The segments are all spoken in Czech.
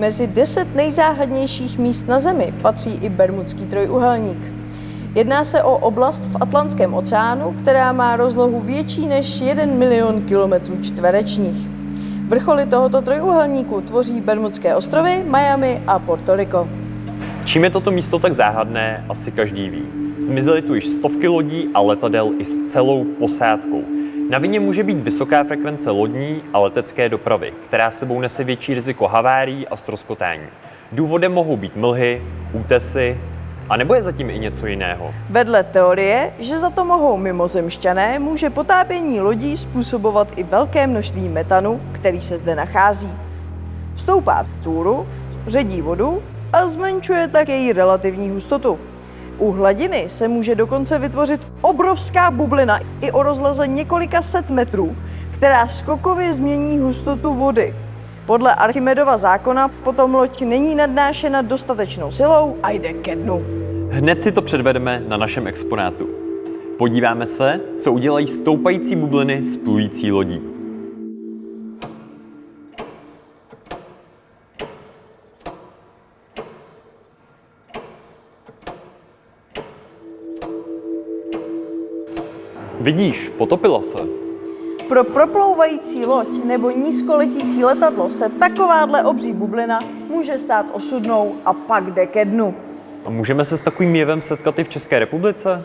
Mezi deset nejzáhadnějších míst na Zemi patří i Bermudský trojúhelník. Jedná se o oblast v Atlantském oceánu, která má rozlohu větší než 1 milion kilometrů čtverečních. Vrcholy tohoto trojúhelníku tvoří Bermudské ostrovy, Miami a Puerto Rico. Čím je toto místo tak záhadné, asi každý ví. Zmizely tu již stovky lodí a letadel i s celou posádkou. Na vině může být vysoká frekvence lodní a letecké dopravy, která sebou nese větší riziko havárií a stroskotání. Důvodem mohou být mlhy, útesy, a nebo je zatím i něco jiného? Vedle teorie, že za to mohou mimozemšťané, může potápění lodí způsobovat i velké množství metanu, který se zde nachází. Stoupá vzhůru, ředí vodu a zmenšuje tak její relativní hustotu. U hladiny se může dokonce vytvořit obrovská bublina i o rozleze několika set metrů, která skokově změní hustotu vody. Podle Archimedova zákona potom loď není nadnášena dostatečnou silou a jde ke dnu. Hned si to předvedeme na našem exponátu. Podíváme se, co udělají stoupající bubliny s plující lodí. Vidíš, potopila se. Pro proplouvající loď nebo nízkoletící letadlo se takováhle obří bublina může stát osudnou a pak jde ke dnu. A můžeme se s takovým jevem setkat i v České republice?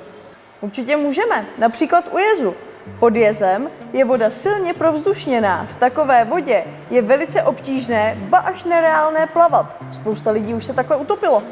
Určitě můžeme, například u jezu. Pod jezem je voda silně provzdušněná. V takové vodě je velice obtížné, ba až nereálné plavat. Spousta lidí už se takhle utopilo.